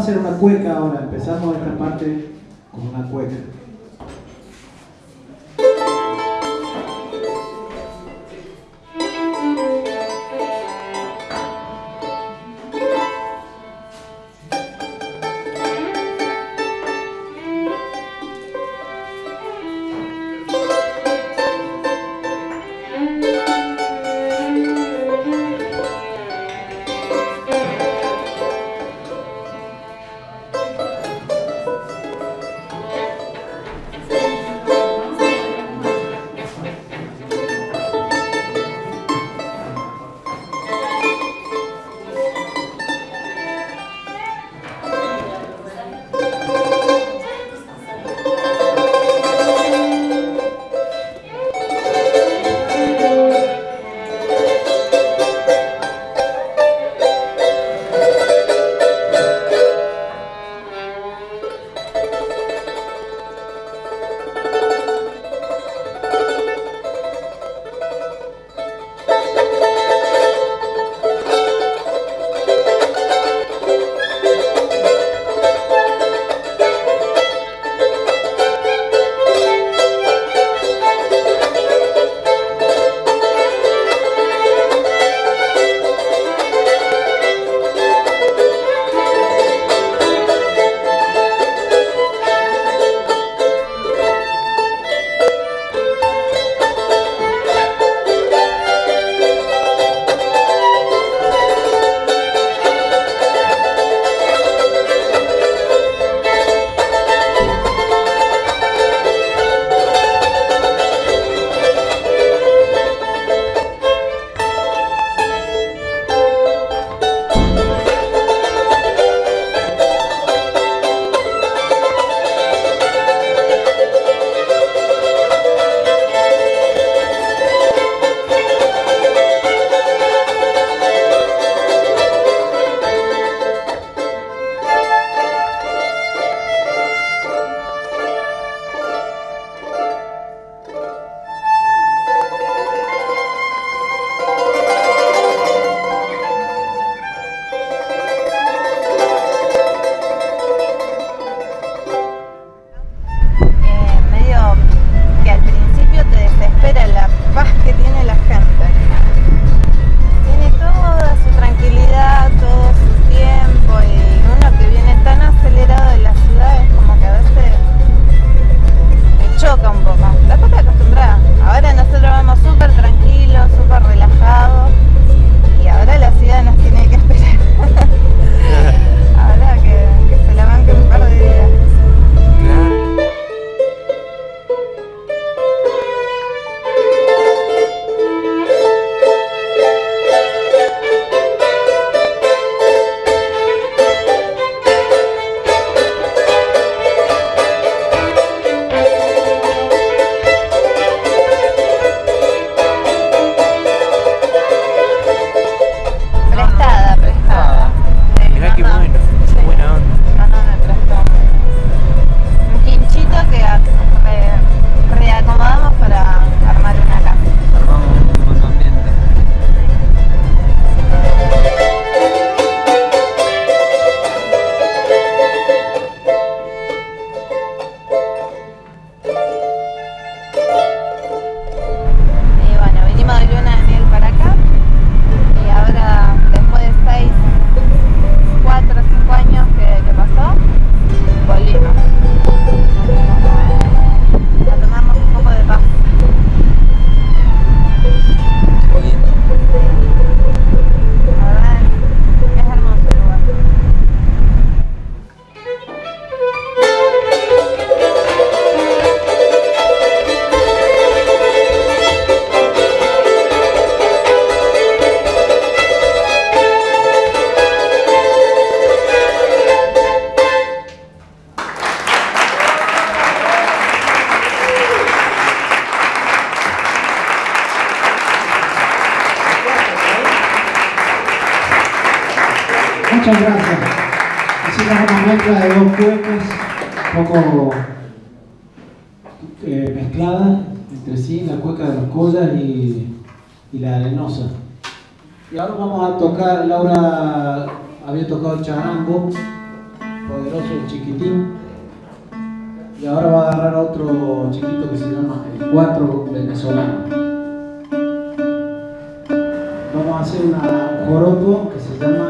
a hacer una cueca ahora, empezamos esta parte con una cueca. Muchas gracias. Hicimos una mezcla de dos cuecas un poco eh, mezcladas entre sí, la cueca de los collas y, la arenosa. Y ahora vamos a tocar, Laura había tocado el charango, poderoso el chiquitín. Y ahora va a agarrar otro chiquito que se llama el cuatro venezolano. Vamos a hacer una, un joropo que se llama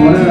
Impresionante